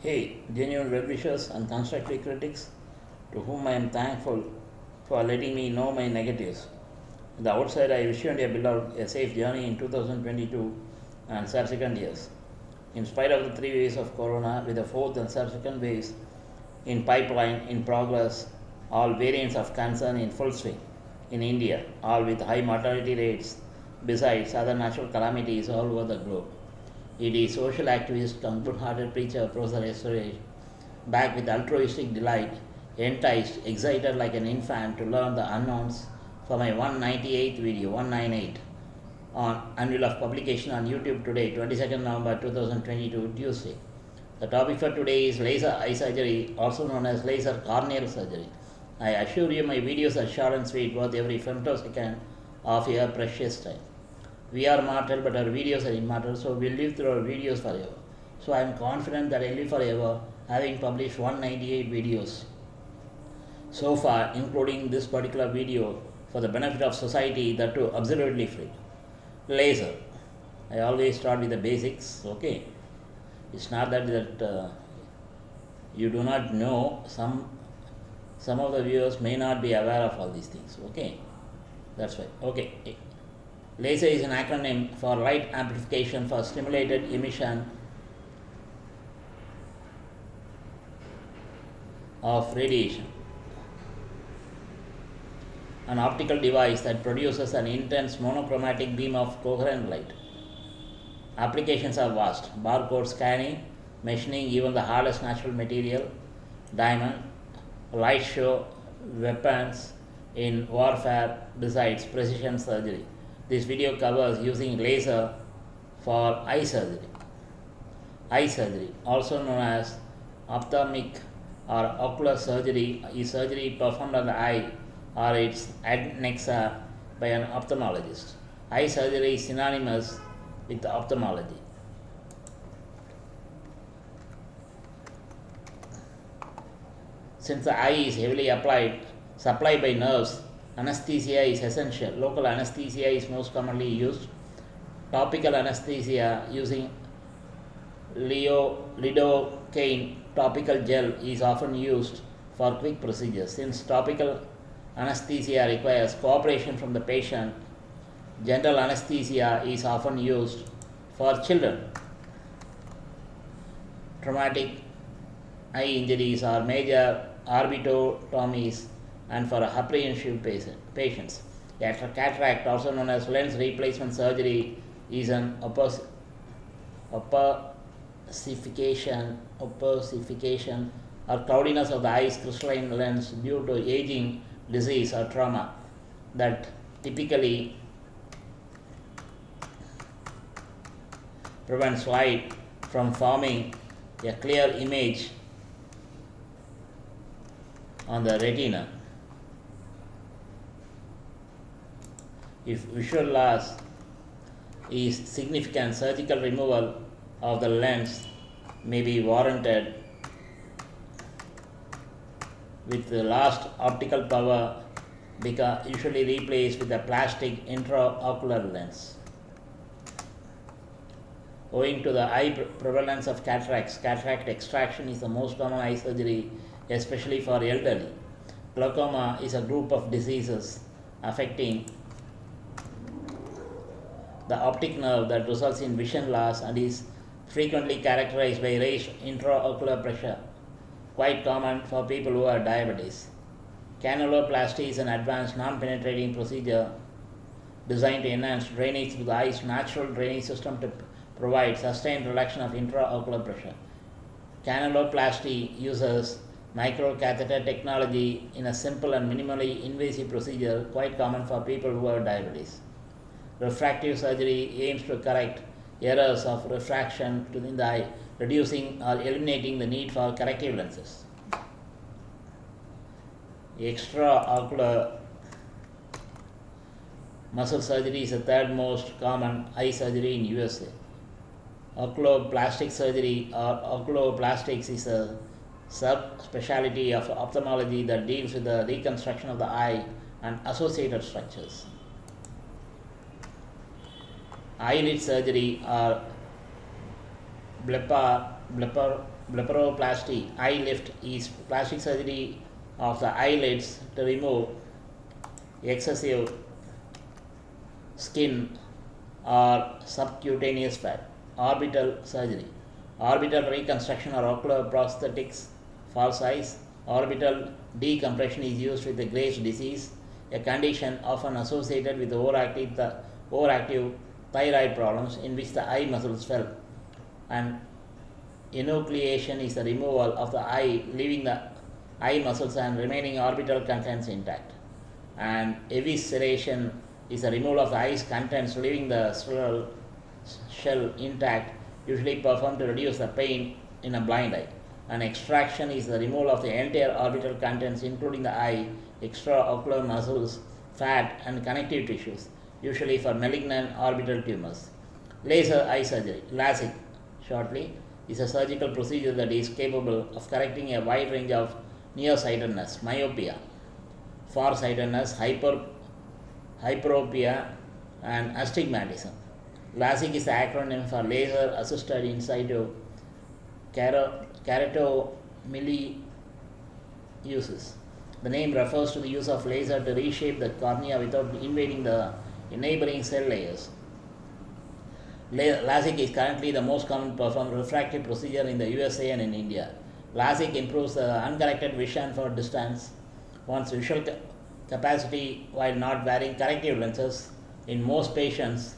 Hey, genuine well wishers and constructive critics, to whom I am thankful for letting me know my negatives. The outside, I wish you and your beloved a safe journey in 2022 and subsequent years. In spite of the three waves of corona, with the fourth and subsequent waves in pipeline, in progress, all variants of concern in full swing in India, all with high mortality rates, besides other natural calamities all over the globe. It is social activist, good-hearted preacher, Professor Yesterday, back with altruistic delight, enticed, excited like an infant to learn the unknowns for my 198th video, 198, on annual of publication on YouTube today, 22nd November 2022, Tuesday. The topic for today is laser eye surgery, also known as laser corneal surgery. I assure you my videos are short and sweet, worth every femtosecond of your precious time. We are mortal, but our videos are immortal, so we live through our videos forever. So I am confident that I live forever, having published 198 videos so far, including this particular video for the benefit of society, that too absolutely free. Laser. I always start with the basics, okay? It's not that that uh, you do not know some some of the viewers may not be aware of all these things okay that's why okay laser is an acronym for light amplification for stimulated emission of radiation. An optical device that produces an intense monochromatic beam of coherent light. Applications are vast. Barcode scanning machining even the hardest natural material diamond light show weapons in warfare besides precision surgery. This video covers using laser for eye surgery. Eye surgery, also known as ophthalmic or ocular surgery, is surgery performed on the eye or its adnexa by an ophthalmologist. Eye surgery is synonymous with ophthalmology. Since the eye is heavily applied, supplied by nerves, anesthesia is essential. Local anesthesia is most commonly used. Topical anesthesia using Leo, lidocaine topical gel is often used for quick procedures. Since topical anesthesia requires cooperation from the patient, general anesthesia is often used for children. Traumatic eye injuries are major orbitotomies and for a apprehensive patient patients. Cataract, also known as lens replacement surgery, is an opacification, opacification or cloudiness of the eye's crystalline lens due to aging, disease, or trauma that typically prevents light from forming a clear image on the retina. If visual loss is significant, surgical removal of the lens may be warranted with the lost optical power because usually replaced with a plastic intraocular lens. Owing to the high prevalence of cataracts, cataract extraction is the most common eye surgery especially for elderly. Glaucoma is a group of diseases affecting the optic nerve that results in vision loss and is frequently characterized by raised intraocular pressure, quite common for people who are diabetes. Canaloplasty is an advanced non-penetrating procedure designed to enhance drainage through the eye's natural drainage system to provide sustained reduction of intraocular pressure. Canaloplasty uses microcatheter technology in a simple and minimally invasive procedure quite common for people who have diabetes. Refractive surgery aims to correct errors of refraction in the eye, reducing or eliminating the need for corrective lenses. Extraocular muscle surgery is the third most common eye surgery in USA. Oculoplastic surgery or oculoplastics is a subspecialty of ophthalmology that deals with the reconstruction of the eye and associated structures. Eyelid surgery or blepar- blepharoplasty, eye lift, is plastic surgery of the eyelids to remove excessive skin or subcutaneous fat. Orbital surgery. Orbital reconstruction or ocular prosthetics, false eyes. Orbital decompression is used with the Graves' disease, a condition often associated with overactive, the overactive thyroid problems in which the eye muscles swell. And enucleation is the removal of the eye, leaving the eye muscles and remaining orbital contents intact. And evisceration is the removal of the eye's contents, leaving the shell, shell intact, usually performed to reduce the pain in a blind eye. and exenteration is the removal of the entire orbital contents, including the eye, extraocular muscles, fat, and connective tissues, usually for malignant orbital tumors. Laser eye surgery, LASIK, shortly, is a surgical procedure that is capable of correcting a wide range of nearsightedness, myopia, farsightedness, hyper, hyperopia, and astigmatism. LASIK is the acronym for laser assisted in situ kero- keratomileusis. The name refers to the use of laser to reshape the cornea without invading the neighboring cell layers. LASIK is currently the most common performed refractive procedure in the USA and in India. LASIK improves the uncorrected vision for distance, one's visual ca- capacity while not wearing corrective lenses. In most patients,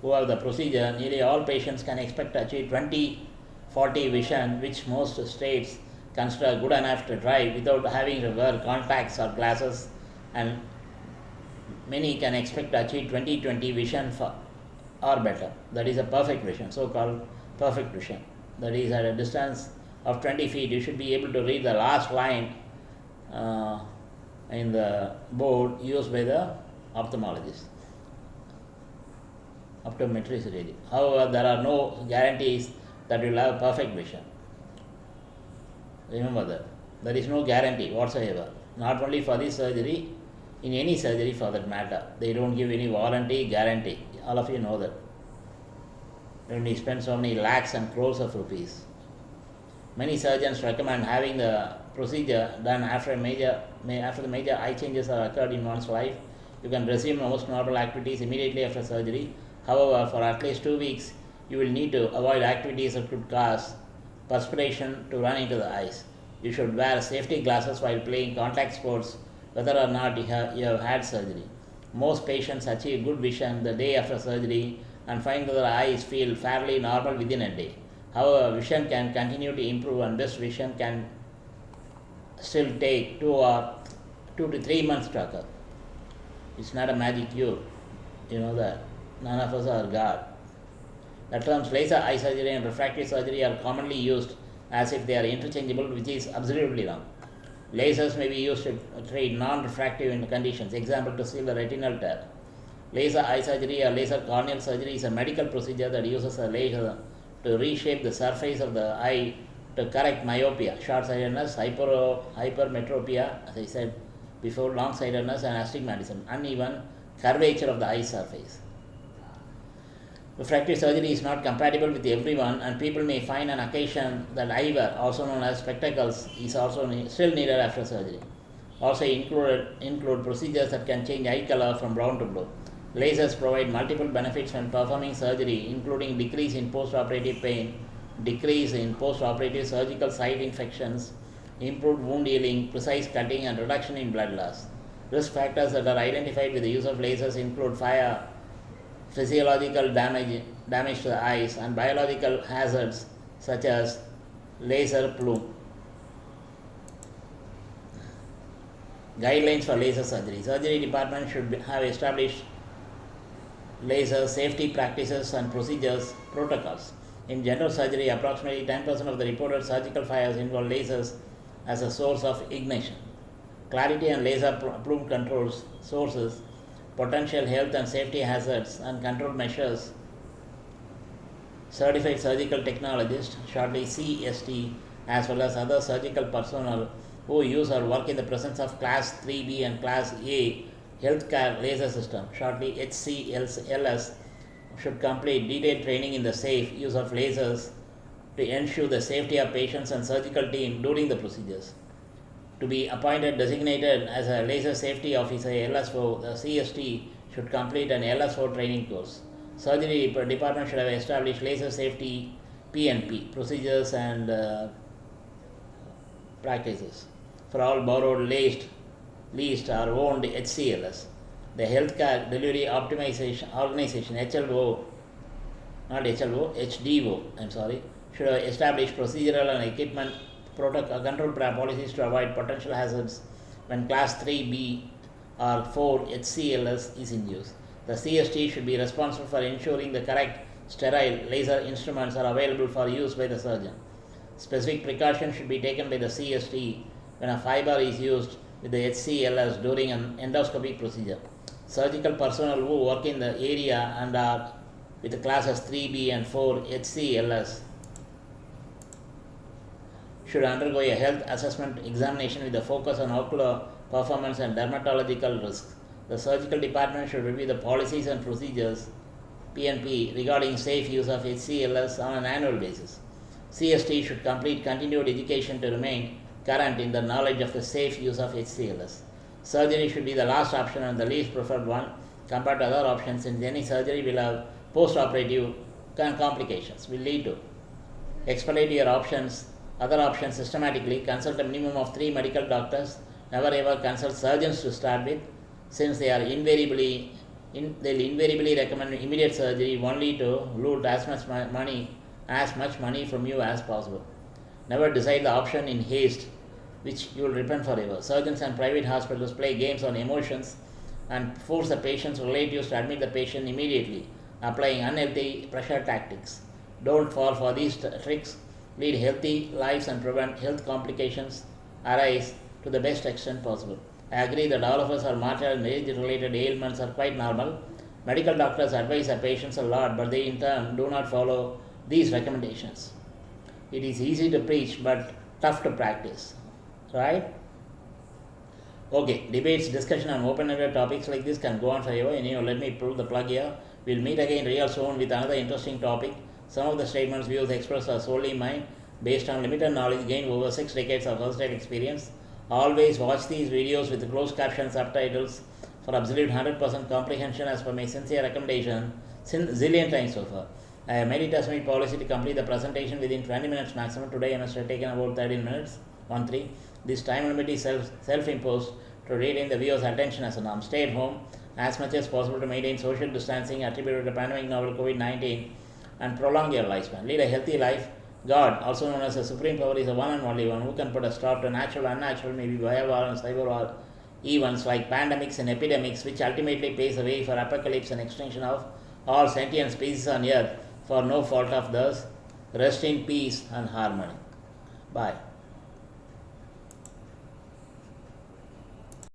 who the procedure, nearly all patients can expect to achieve 20 40 vision, which most states consider good enough to drive without having to wear contacts or glasses, and many can expect to achieve 20 20 vision for, or better. That is a perfect vision, so called perfect vision. That is at a distance of 20 feet, you should be able to read the last line uh, in the board used by the ophthalmologist optometrist really. However, there are no guarantees that you will have perfect vision. Remember that. There is no guarantee whatsoever. Not only for this surgery, in any surgery for that matter. They don't give any warranty, guarantee. All of you know that. When you spend so many lakhs and crores of rupees. Many surgeons recommend having the procedure done after major after the major eye changes have occurred in one's life. You can resume most normal activities immediately after surgery. However, for at least two weeks, you will need to avoid activities that could cause perspiration to run into the eyes. You should wear safety glasses while playing contact sports, whether or not you have, you have had surgery. Most patients achieve good vision the day after surgery and find that their eyes feel fairly normal within a day. However, vision can continue to improve, and this vision can still take two or two to three months to occur. It's not a magic cure. You know that. None of us are God. The terms laser eye surgery and refractive surgery are commonly used as if they are interchangeable, which is absolutely wrong. Lasers may be used to treat non-refractive conditions, example to seal the retinal tear. Laser eye surgery or laser corneal surgery is a medical procedure that uses a laser to reshape the surface of the eye to correct myopia, short-sightedness, hyper, hypermetropia, as I said before, long-sightedness and astigmatism, uneven curvature of the eye surface. Refractive surgery is not compatible with everyone, and people may find an occasion that eyewear, also known as spectacles, is also ne- still needed after surgery. Also included include procedures that can change eye color from brown to blue. Lasers provide multiple benefits when performing surgery, including decrease in post-operative pain, decrease in post-operative surgical site infections, improved wound healing, precise cutting, and reduction in blood loss. Risk factors that are identified with the use of lasers include fire, physiological damage, damage to the eyes, and biological hazards such as laser plume. Guidelines for laser surgery. Surgery department should be, have established laser safety practices and procedures protocols. In general surgery, approximately 10% of the reported surgical fires involve lasers as a source of ignition. Clarity and laser plume controls sources, potential health and safety hazards, and control measures. Certified surgical technologist, shortly CST, as well as other surgical personnel who use or work in the presence of Class 3B and Class A healthcare laser system, shortly HCLS, should complete detailed training in the safe use of lasers to ensure the safety of patients and surgical team during the procedures. To be appointed designated as a laser safety officer LSO, the CST should complete an LSO training course. Surgery department should have established laser safety PNP procedures and uh, practices for all borrowed, leased, leased or owned HCLS. The Healthcare Delivery Optimization Organization HLO, not HLO, HDO, I'm sorry, should have established procedural and equipment protocol control policies to avoid potential hazards when class 3B or 4 HCLS is in use. The CST should be responsible for ensuring the correct sterile laser instruments are available for use by the surgeon. Specific precautions should be taken by the CST when a fiber is used with the HCLS during an endoscopic procedure. Surgical personnel who work in the area and are with classes 3B and 4 HCLS should undergo a health assessment examination with a focus on ocular performance and dermatological risks. The surgical department should review the policies and procedures PNP regarding safe use of HCLS on an annual basis. CST should complete continued education to remain current in the knowledge of the safe use of HCLS. Surgery should be the last option and the least preferred one compared to other options since any surgery will have post-operative complications will lead to. Expedite your options, other options systematically, consult a minimum of three medical doctors, never ever consult surgeons to start with since they are invariably in, they'll invariably recommend immediate surgery only to loot as much money as much money from you as possible. Never decide the option in haste, which you will repent forever. Surgeons and private hospitals play games on emotions and force the patient's relatives to admit the patient immediately, applying unhealthy pressure tactics. Don't fall for these tricks. Lead healthy lives and prevent health complications arise to the best extent possible. I agree that all of us are martyred and age-related ailments are quite normal. Medical doctors advise their patients a lot, but they in turn do not follow these recommendations. It is easy to preach, but tough to practice, right? Okay, debates, discussion on open-ended topics like this can go on forever. Anyway, let me pull the plug here. We'll meet again real soon with another interesting topic. Some of the statements, views expressed are solely mine, based on limited knowledge gained over six decades of versatile experience. Always watch these videos with closed caption subtitles for absolute 100% comprehension as per my sincere recommendation since zillion times so far. I have made it as my policy to complete the presentation within 20 minutes maximum. Today I must have taken about 13 minutes. 1 3. This time limit is self, self-imposed to retain the viewer's attention as a norm. Stay at home as much as possible to maintain social distancing attributed to pandemic novel COVID-19 and prolong your lifespan. Lead a healthy life God, also known as the Supreme Power, is the one and only one who can put a stop to natural, unnatural, maybe biowar and cyber war events like pandemics and epidemics, which ultimately paves the way for apocalypse and extinction of all sentient species on earth for no fault of theirs. Rest in peace and harmony. Bye.